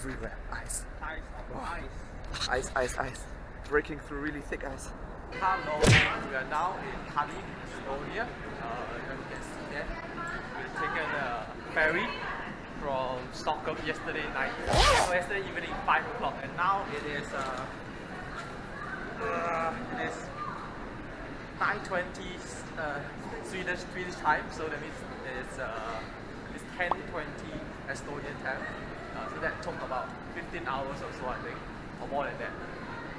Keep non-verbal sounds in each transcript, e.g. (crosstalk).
everywhere. Ice. Ice. Ice. Ice, ice, ice. Breaking through really thick ice. Hello, we are now in Tallinn, Estonia. Uh, you can see that. We've taken a ferry from Stockholm yesterday night, so yesterday evening 5 o'clock, and now it is uh, uh, it is 9.20 uh, Swedish, Swedish time, so that means it's, uh, it's 10.20 Estonian time. Uh, so that took about 15 hours or so, I think, or more than that.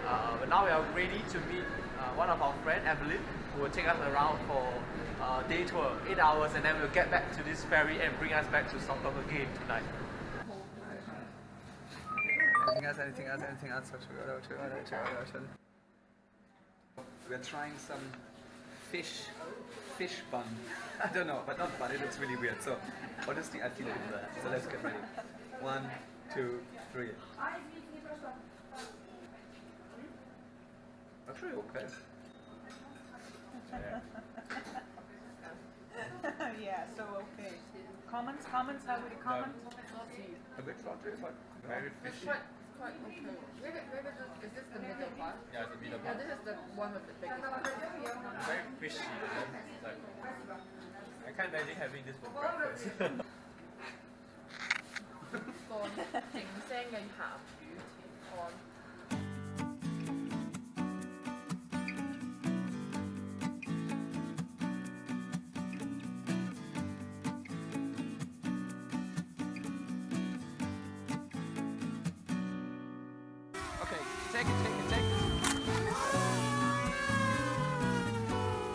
Uh, but now we are ready to meet uh, one of our friend, Evelyn, who will take us around for uh, day tour, 8 hours, and then we'll get back to this ferry and bring us back to Stockholm again tonight. Anything else? Anything else? Anything else? We're trying some fish, fish bun. (laughs) I don't know, but not bun. It looks really weird. So honestly, I feel it. So let's get ready. One, two, three. Actually, okay. (laughs) yeah, so okay. Comments, comments, how would you comment? A bit salty, but very fishy. Quite, quite okay. Maybe, maybe this, is this the middle part? Yeah, it's a bit of Yeah, this is the one with the biggest one. very fishy. Like, I can't imagine having this for breakfast. (laughs)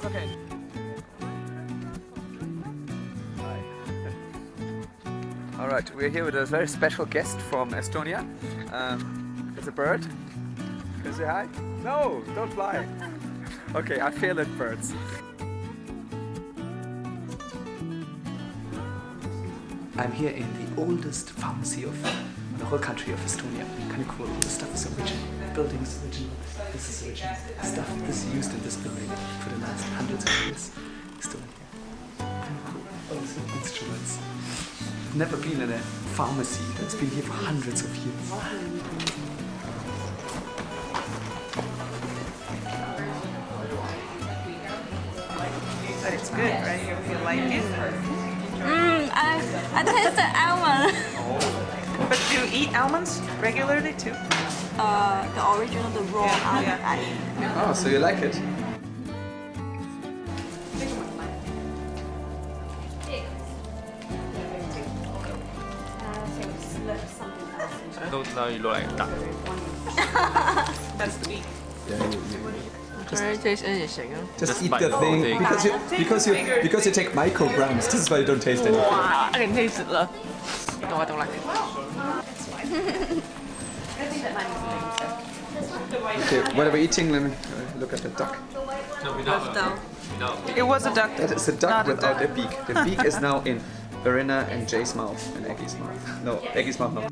It's okay. (laughs) All right, we're here with a very special guest from Estonia. Um, it's a bird. Can you say hi? No, don't fly. (laughs) Okay, I feel it, birds. I'm here in the oldest pharmacy of the whole country of Estonia. Kind of cool. The stuff is original. The building is original. This is original. Stuff this is used in this building for the last hundreds of years. Still here. Kind of cool. All these little instruments. I've never been in a pharmacy that's been here for hundreds of years. But it's good, right? You like it? Mm, I, I the almond. (laughs) But do you eat almonds regularly too? Uh, the original, the raw Yeah, almond. yeah. I eat. Oh, so you like it? Don't know you look like duck. That's sweet. Very taste anything. Just, Just eat the the thing thing. because you because you because you take micrograms. This is why you don't taste anything. I can taste it though. No, I don't like it. Okay, what are we eating? Let me uh, look at the duck. No, without, Though. without. It was a duck. That is a duck Not without a duck. beak. The beak is now in Verena and Jay's mouth and Aggie's mouth. No, Aggie's mouth no.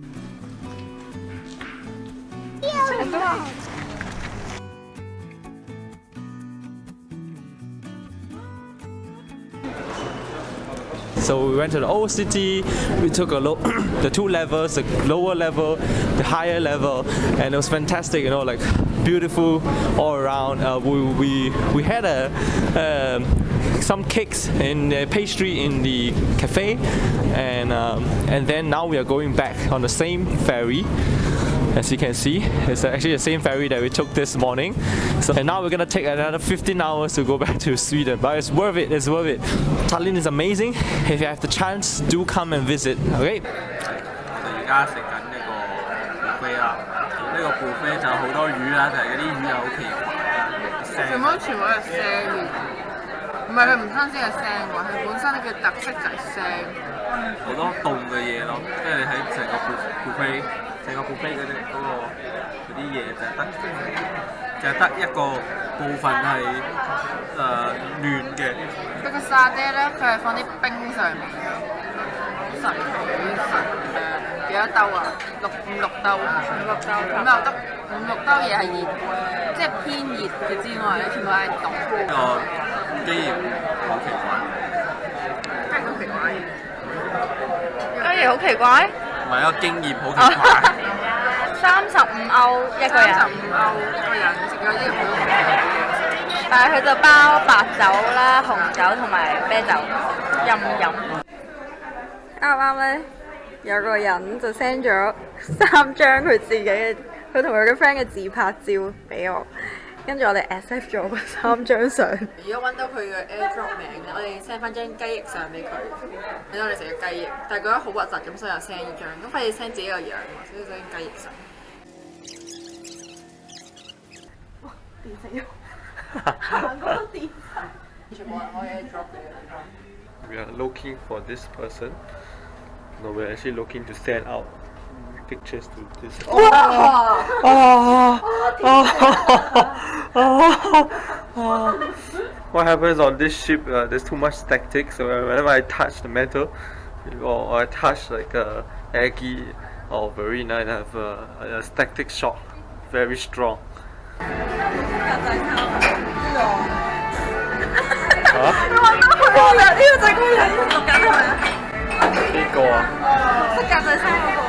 So we went to the old city. We took a look, (coughs) the two levels, the lower level, the higher level, and it was fantastic. You know, like beautiful all around. Uh, we, we we had a um, some cakes and uh, pastry in the cafe, and um, and then now we are going back on the same ferry. As you can see, it's actually the same ferry that we took this morning. So, and now we're gonna take another 15 hours to go back to Sweden, but it's worth it. It's worth it. Tallinn is amazing. If you have the chance, do come and visit. Okay. 而家食紧呢个 buffet 啦，呢个 buffet 就好多鱼啦，就系嗰啲鱼又好奇怪，全部全部都系腥嘅，唔系佢唔单止系腥喎，系本身嘅特色就系腥。好多冻嘅嘢咯，即系你睇成个 buffet， 成個 buffet 嗰啲嗰個嗰啲嘢就係得就係得一個部分係誒暖嘅。佢個沙爹咧，佢係放啲冰上面嘅，好神奇神誒幾多兜啊？六五六兜，五六兜，五六兜，五六兜嘢係熱，即係偏熱嘅之外咧，全部係凍。呢個機鹽好奇怪，跟住好奇怪嘅，雞翼好奇怪， 唔係一個經驗好奇怪。三十五歐一個人三十，五歐一個人食咗啲好平嘅嘢。但係佢就包白酒啦、紅酒同埋啤酒任飲。啱啱咧有個人就 send 咗三張佢自己嘅，佢同佢嘅 friend 嘅自拍照俾我， 跟住我哋 accept 咗嗰三張相。如果揾到佢嘅 AirDrop 名咧，我哋 send 翻張雞翼相俾佢，俾我哋食嘅雞翼，但係覺得好核突咁，所以又 send 呢張，咁費事 send 自己個樣喎，所以 send 雞翼相。全部人開 AirDrop 嘅。 We are looking for this person. No, we're actually looking to send out pictures to this. What happens on this ship? Uh, there's too much static, so whenever I touch the metal, or I touch like a Aggie or marina, I have a, a static shock, very strong. 呢